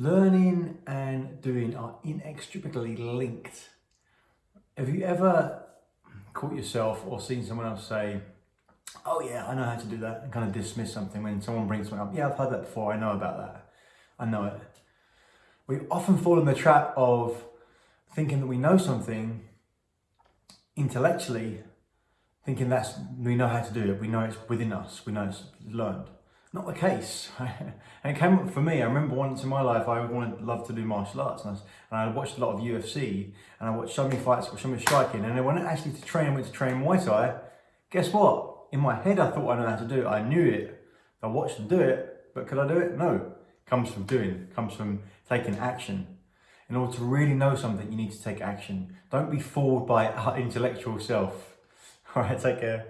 learning and doing are inextricably linked. Have you ever caught yourself or seen someone else say, oh yeah, I know how to do that, and kind of dismiss something when someone brings something up, yeah, I've heard that before, I know about that, I know it. We often fall in the trap of thinking that we know something intellectually, thinking that's we know how to do it, we know it's within us, we know it's learned. Not the case. and it came up for me. I remember once in my life I wanted love to do martial arts, and I, and I watched a lot of UFC, and I watched so many fights, so many striking, and then when I actually to train, went to train Muay Thai. Guess what? In my head, I thought I knew how to do it. I knew it. I watched them do it, but could I do it? No. Comes from doing. Comes from taking action. In order to really know something, you need to take action. Don't be fooled by our intellectual self. All right, take care.